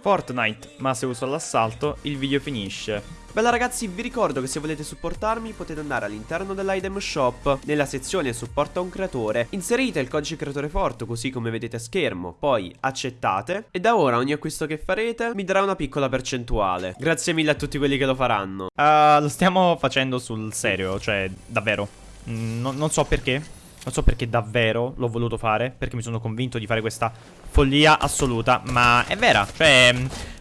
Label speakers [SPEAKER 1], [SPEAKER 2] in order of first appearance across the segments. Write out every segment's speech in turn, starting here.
[SPEAKER 1] Fortnite, ma se uso l'assalto il video finisce.
[SPEAKER 2] Bella ragazzi, vi ricordo che se volete supportarmi potete andare all'interno dell'item shop, nella sezione supporta un creatore, inserite il codice creatore forte così come vedete a schermo, poi accettate e da ora ogni acquisto che farete mi darà una piccola percentuale. Grazie mille a tutti quelli che lo faranno.
[SPEAKER 1] Uh, lo stiamo facendo sul serio, cioè davvero. Mm, no, non so perché, non so perché davvero l'ho voluto fare, perché mi sono convinto di fare questa follia assoluta, ma è vera, cioè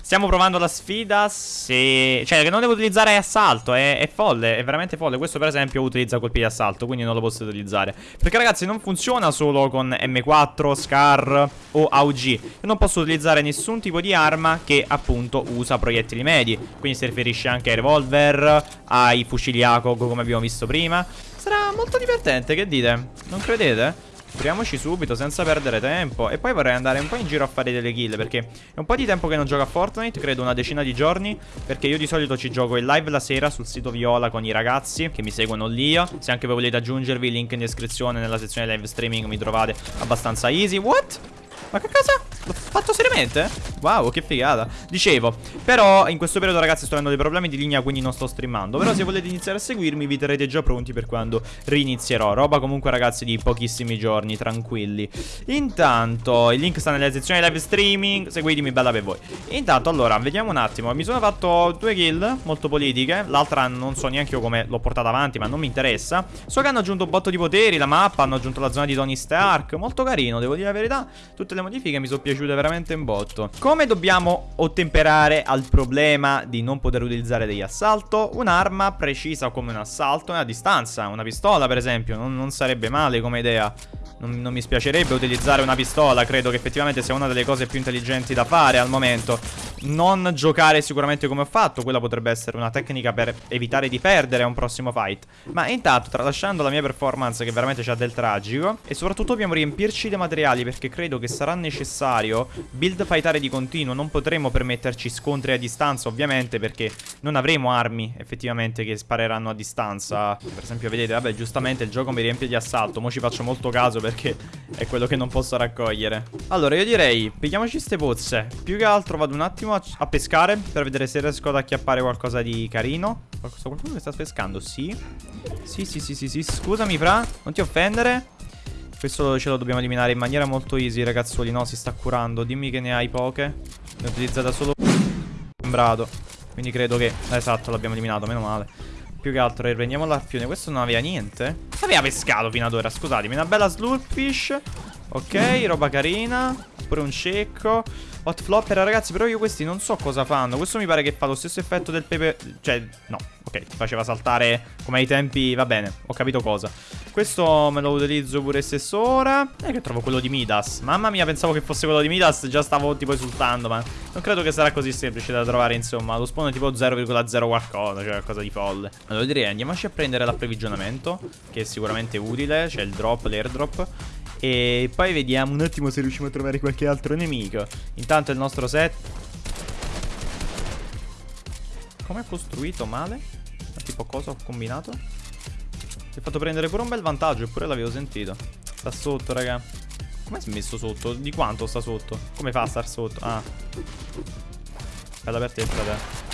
[SPEAKER 1] stiamo provando la sfida se... Cioè che non devo utilizzare assalto, è, è, folle, è veramente folle, questo per esempio utilizza colpi di assalto, quindi non lo posso utilizzare. Perché ragazzi non funziona solo con M4, Scar o AUG, io non posso utilizzare nessun tipo di arma che appunto usa proiettili medi, quindi si riferisce anche ai revolver, ai fucili ACOG come abbiamo visto prima. Sarà molto divertente, che dite? Non credete? Proviamoci subito senza perdere tempo E poi vorrei andare un po' in giro a fare delle kill Perché è un po' di tempo che non gioco a Fortnite Credo una decina di giorni Perché io di solito ci gioco in live la sera sul sito Viola con i ragazzi Che mi seguono lì Se anche voi volete aggiungervi link in descrizione Nella sezione live streaming mi trovate abbastanza easy What? Ma che cosa? Fatto seriamente? Wow, che figata. Dicevo, però in questo periodo ragazzi sto avendo dei problemi di linea quindi non sto streamando. Però se volete iniziare a seguirmi vi terrete già pronti per quando rinizierò. Roba comunque ragazzi di pochissimi giorni, tranquilli. Intanto, il link sta nella sezione live streaming. Seguitemi, bella per voi. Intanto, allora, vediamo un attimo. Mi sono fatto due kill molto politiche. L'altra non so neanche io come l'ho portata avanti ma non mi interessa. So che hanno aggiunto un botto di poteri, la mappa Hanno aggiunto la zona di Tony Stark. Molto carino, devo dire la verità. Tutte le modifiche mi sono piaciute veramente un botto Come dobbiamo ottemperare al problema di non poter utilizzare degli assalto? Un'arma precisa come un assalto è a distanza Una pistola per esempio non, non sarebbe male come idea non, non mi spiacerebbe utilizzare una pistola Credo che effettivamente sia una delle cose più intelligenti da fare al momento. Non giocare sicuramente come ho fatto Quella potrebbe essere una tecnica per evitare di perdere un prossimo fight. Ma intanto tralasciando la mia performance che veramente c'ha del tragico E soprattutto dobbiamo riempirci dei materiali Perché credo che sarà necessario build fightare di continuo. Non potremo permetterci scontri a distanza ovviamente Perché non avremo armi effettivamente che spareranno a distanza. Per esempio vedete vabbè giustamente il gioco mi riempie di assalto Mo ci faccio molto caso perché è quello che non posso raccogliere. Allora io direi pigliamoci ste pozze Più che altro vado un attimo a, a pescare Per vedere se riesco ad acchiappare qualcosa di carino. Qualcosa, Qualcuno che sta pescando? Sì? Sì sì sì sì sì Scusami fra Non ti offendere. Questo ce lo dobbiamo eliminare in maniera molto easy ragazzuoli No si sta curando. Dimmi che ne hai poche. Ne ho utilizzata solo Sembrato Quindi credo che Esatto l'abbiamo eliminato Meno male più che altro riprendiamo l'arpione Questo non aveva niente. Aveva pescato fino ad ora Scusatemi. Una bella slurpfish Ok roba carina. Pure un cecco Hot flopper ragazzi Però io questi non so cosa fanno. Questo mi pare che fa lo stesso effetto del pepe Cioè no Ok faceva saltare Come ai tempi Va bene Ho capito cosa. Questo me lo utilizzo pure stesso ora. E che trovo quello di Midas. Mamma mia pensavo che fosse quello di Midas Già stavo tipo esultando Ma non credo che sarà così semplice da trovare insomma. Lo spawn è tipo 0,0 qualcosa Cioè qualcosa di folle. Allora direi andiamoci a prendere l'approvvigionamento Che è sicuramente utile. C'è il drop, l'airdrop E poi vediamo un attimo se riusciamo a trovare qualche altro nemico Intanto il nostro set Come è costruito male? Tipo cosa ho combinato? Ti ho fatto prendere pure un bel vantaggio, eppure l'avevo sentito. Sta sotto, raga. Come si è messo sotto? Di quanto sta sotto? Come fa a star sotto? Ah. Bella per te, fratello.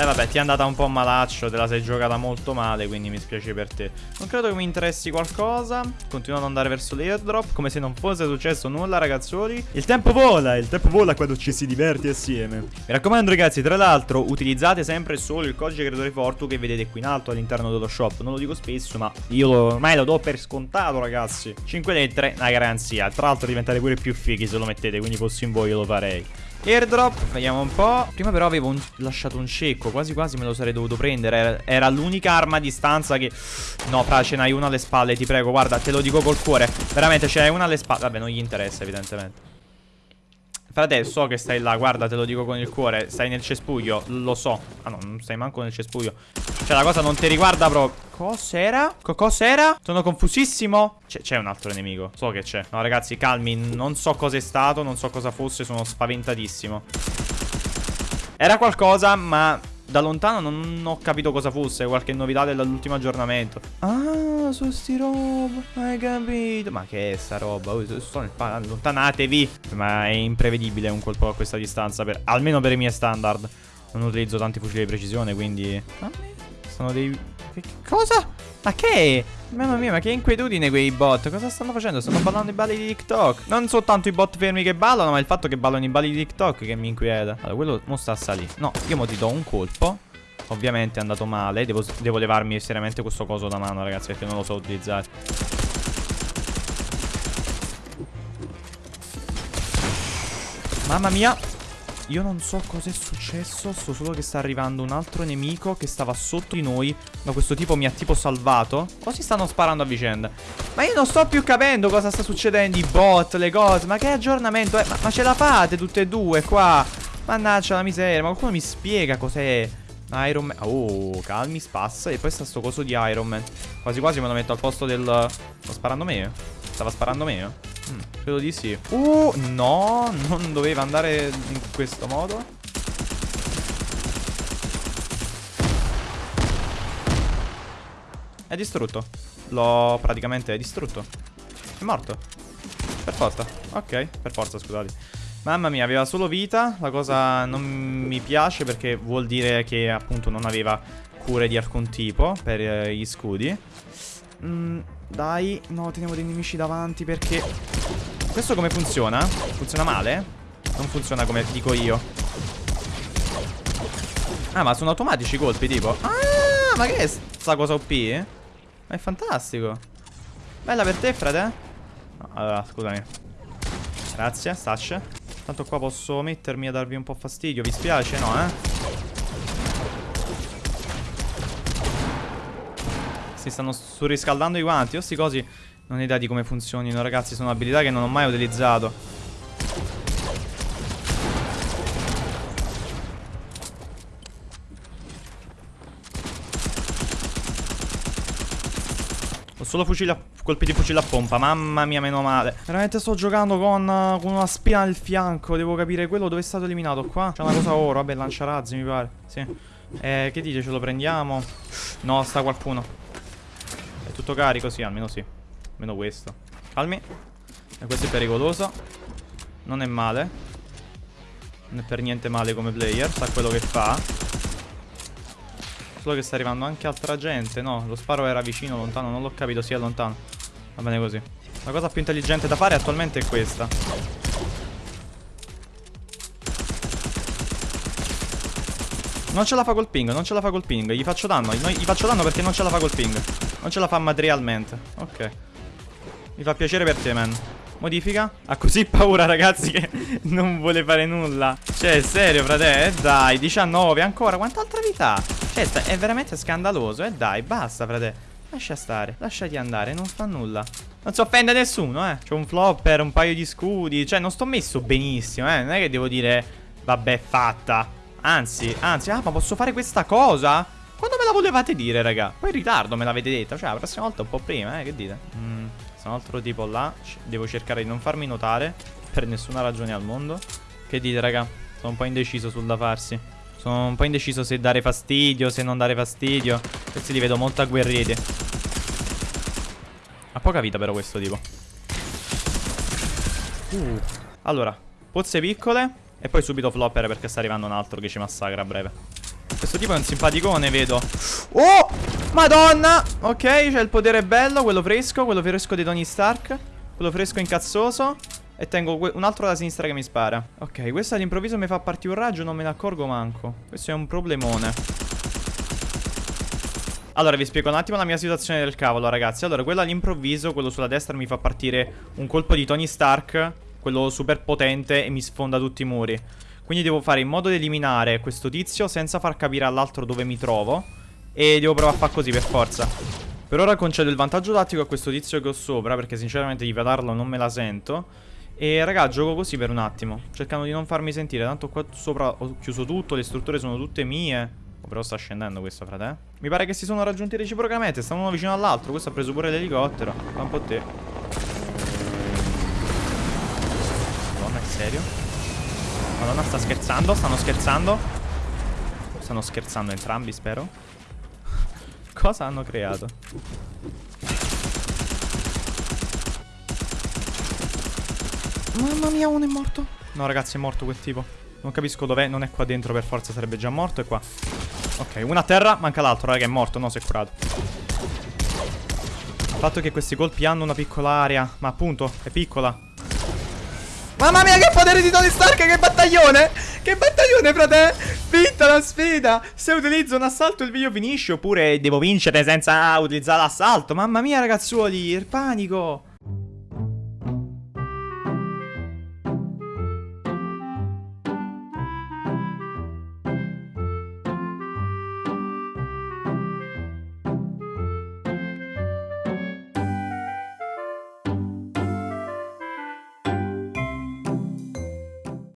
[SPEAKER 1] Eh vabbè ti è andata un po' malaccio Te la sei giocata molto male Quindi mi spiace per te. Non credo che mi interessi qualcosa. Continuo ad andare verso l'airdrop Come se non fosse successo nulla ragazzuoli. Il tempo vola Il tempo vola quando ci si diverti assieme. Mi raccomando ragazzi Tra l'altro utilizzate sempre solo il codice creatore Fortu Che vedete qui in alto all'interno dello shop. Non lo dico spesso ma io ormai lo do per scontato ragazzi. 5 lettere una garanzia. Tra l'altro diventate pure più fighi se lo mettete Quindi fossi in voi io lo farei Airdrop, vediamo un po' Prima però avevo un, lasciato un cecco Quasi quasi me lo sarei dovuto prendere. Era, era l'unica arma a distanza che No, fra, ce n'hai una alle spalle, ti prego Guarda, te lo dico col cuore. Veramente, ce n'hai una alle spalle Vabbè, non gli interessa, evidentemente Frate, so che stai là, guarda, te lo dico con il cuore Stai nel cespuglio, lo so. Ah no, non stai manco nel cespuglio. Cioè, la cosa non ti riguarda proprio Cos'era? Co cos'era? Sono confusissimo. C'è un altro nemico, so che c'è. No, ragazzi, calmi, non so cosa è stato Non so cosa fosse, sono spaventatissimo. Era qualcosa, ma da lontano non ho capito cosa fosse Qualche novità dell'ultimo aggiornamento. Ah su sti roba. Hai capito? Ma che è sta roba? Oh, sto nel pa- allontanatevi. Ma è imprevedibile un colpo a questa distanza. Per, almeno per i miei standard. Non utilizzo tanti fucili di precisione, quindi. Sono dei. Che cosa? Ma che? Mamma mia, ma che inquietudine quei bot. Cosa stanno facendo? Stanno ballando i balli di TikTok. Non soltanto i bot fermi che ballano, ma il fatto che ballano i balli di TikTok che mi inquieta. Allora, quello non sta a salire. No, io mo ti do un colpo. Ovviamente è andato male. Devo, devo levarmi seriamente questo coso da mano, ragazzi, perché non lo so utilizzare. Mamma mia. Io non so cosa è successo, so solo che sta arrivando un altro nemico che stava sotto di noi, ma questo tipo mi ha tipo salvato. O si stanno sparando a vicenda? Ma io non sto più capendo cosa sta succedendo, i bot, le cose, ma che aggiornamento è? Ma, ma ce la fate tutte e due qua? Mannaggia la miseria, ma qualcuno mi spiega cos'è? Iron Man. Oh, calmi, spassa. E poi sta sto coso di Iron Man. Quasi quasi me lo metto al posto del Sto sparando me? Stava sparando me? Mm, credo di sì. Uh, no Non doveva andare in questo modo. È distrutto. L'ho praticamente distrutto. È morto. Per forza. Ok, per forza scusate Mamma mia, aveva solo vita. La cosa non mi piace perché vuol dire che appunto non aveva cure di alcun tipo per eh, gli scudi. Mm, dai, no, teniamo dei nemici davanti perché... Questo come funziona? Funziona male? Non funziona come dico io. Ah, ma sono automatici i colpi, tipo. Ah, ma che è sta cosa OP? Ma è fantastico. Bella per te, frate. Allora, scusami. Grazie, Stash. Tanto qua posso mettermi a darvi un po' fastidio Vi spiace? No, eh? Si stanno surriscaldando i guanti Io sti cosi non ho idea di come funzionino Ragazzi, sono abilità che non ho mai utilizzato solo fucile a colpi di fucile a pompa. Mamma mia meno male. Veramente sto giocando con, uh, con una spina nel fianco Devo capire quello dove è stato eliminato qua. C'è una cosa oro Vabbè lanciarazzi mi pare Sì. Eh, Che dice ce lo prendiamo? No sta qualcuno. È tutto carico sì almeno sì. Almeno questo. Calmi. E questo è pericoloso. Non è male. Non è per niente male come player Sa quello che fa Solo che sta arrivando anche altra gente No, lo sparo era vicino, lontano Non l'ho capito, sì, è lontano. Va bene così. La cosa più intelligente da fare attualmente è questa. Non ce la fa col ping, non ce la fa col ping. Gli faccio danno, gli faccio danno perché non ce la fa col ping. Non ce la fa materialmente Ok. Mi fa piacere per te, man Modifica? Ha così paura ragazzi che non vuole fare nulla. Cioè serio frate Eh? Dai 19 ancora Quant'altra vita Cioè è veramente scandaloso Eh? Dai basta frate. Lascia stare Lasciati andare Non fa nulla. Non si offende nessuno eh? C'ho un flopper Un paio di scudi Cioè non sto messo benissimo eh? Non è che devo dire Vabbè fatta Anzi Anzi Ah ma posso fare questa cosa Quando me la volevate dire raga? Poi in ritardo me l'avete detta Cioè la prossima volta un po' prima eh Che dite? Mmm sono altro tipo là. Devo cercare di non farmi notare Per nessuna ragione al mondo. Che dite raga? Sono un po' indeciso sul da farsi. Sono un po' indeciso se dare fastidio Se non dare fastidio. Questi li vedo molto agguerriti. Ha poca vita però questo tipo. Uh. Allora Pozze piccole E poi subito flopper perché sta arrivando un altro che ci massacra a breve Questo tipo è un simpaticone vedo. Oh! Madonna! Ok, c'è il potere bello Quello fresco Quello fresco di Tony Stark Quello fresco incazzoso. E tengo un altro da sinistra che mi spara. Ok, questo all'improvviso mi fa partire un raggio Non me ne accorgo manco. Questo è un problemone. Allora vi spiego un attimo la mia situazione del cavolo ragazzi. Allora quello all'improvviso, quello sulla destra mi fa partire un colpo di Tony Stark Quello super potente e mi sfonda tutti i muri Quindi devo fare in modo di eliminare questo tizio senza far capire all'altro dove mi trovo. E devo provare a fare così per forza. Per ora concedo il vantaggio tattico a questo tizio che ho sopra Perché sinceramente di vedarlo non me la sento. E raga gioco così per un attimo. Cercando di non farmi sentire Tanto qua sopra ho chiuso tutto Le strutture sono tutte mie. Oh, Però sta scendendo questo frate Mi pare che si sono raggiunti reciprocamente Stanno uno vicino all'altro. Questo ha preso pure l'elicottero. Fa un po' te Madonna sta scherzando, stanno scherzando. Stanno scherzando entrambi spero. Cosa hanno creato? Mamma mia uno è morto. No ragazzi è morto quel tipo. Non capisco dov'è, non è qua dentro per forza sarebbe già morto È qua. Ok una a terra, manca l'altro raga è morto, no si è curato. Il fatto è che questi colpi hanno una piccola area Ma appunto è piccola. Mamma mia, che potere di Tony Stark, che battaglione! Che battaglione, frate! Vinta la sfida! Se utilizzo un assalto il video finisce, oppure devo vincere senza utilizzare l'assalto. Mamma mia, ragazzuoli, il panico!